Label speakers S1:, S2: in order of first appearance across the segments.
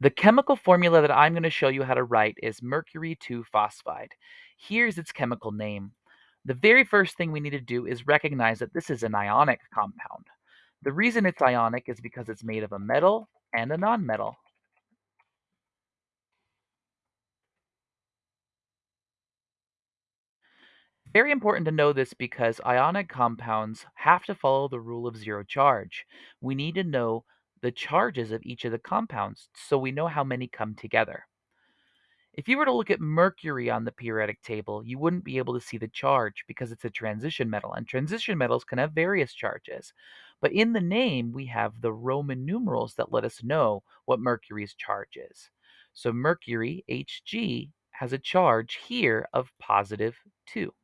S1: The chemical formula that I'm going to show you how to write is mercury 2-phosphide. Here's its chemical name. The very first thing we need to do is recognize that this is an ionic compound. The reason it's ionic is because it's made of a metal and a nonmetal. Very important to know this because ionic compounds have to follow the rule of zero charge. We need to know the charges of each of the compounds so we know how many come together. If you were to look at mercury on the periodic table, you wouldn't be able to see the charge because it's a transition metal, and transition metals can have various charges. But in the name, we have the Roman numerals that let us know what mercury's charge is. So mercury, Hg, has a charge here of positive 2.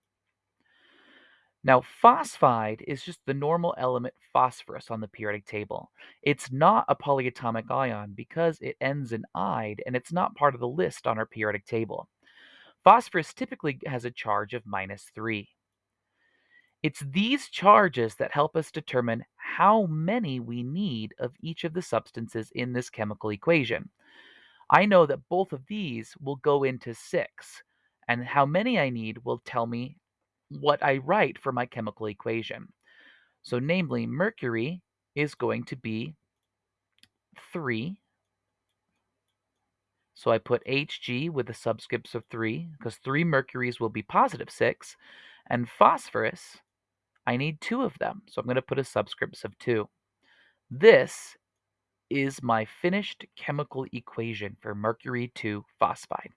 S1: Now, phosphide is just the normal element phosphorus on the periodic table. It's not a polyatomic ion because it ends in "ide" and it's not part of the list on our periodic table. Phosphorus typically has a charge of minus 3. It's these charges that help us determine how many we need of each of the substances in this chemical equation. I know that both of these will go into 6, and how many I need will tell me what I write for my chemical equation. So namely, mercury is going to be 3. So I put Hg with the subscripts of 3, because 3 mercuries will be positive 6. And phosphorus, I need 2 of them, so I'm going to put a subscripts of 2. This is my finished chemical equation for mercury 2 phosphide.